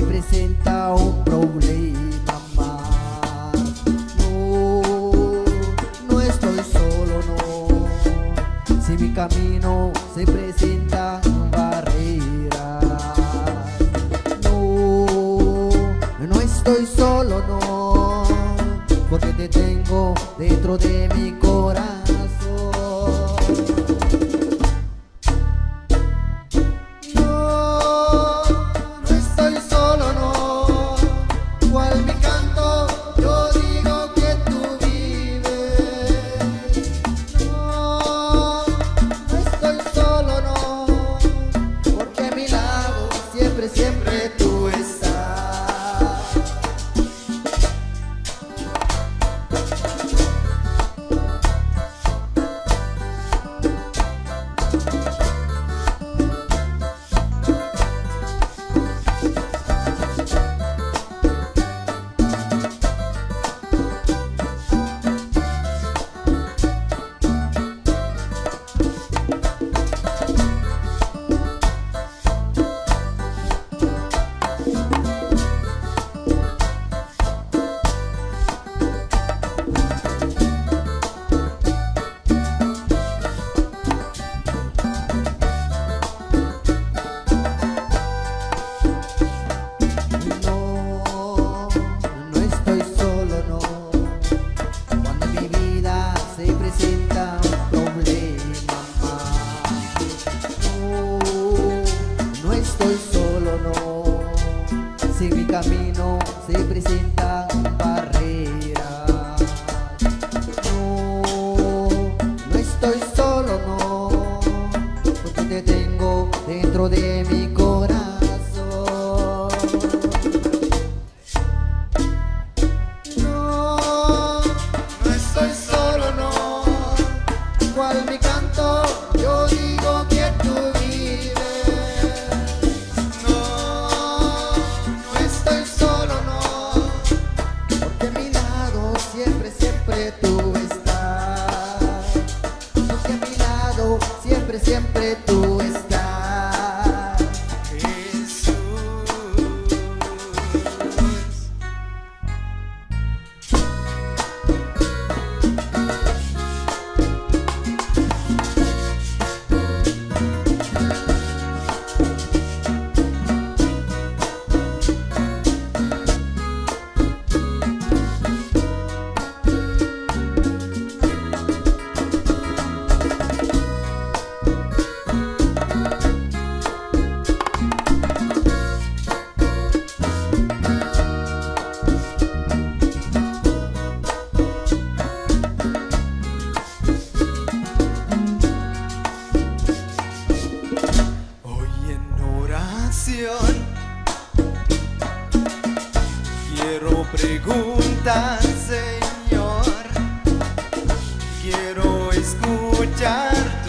representa un problema más. No, no estoy solo, no. Si mi camino se presenta barreras, no, no estoy solo, no. Porque te tengo dentro de mi corazón. preto. preguntan, Señor, quiero escuchar.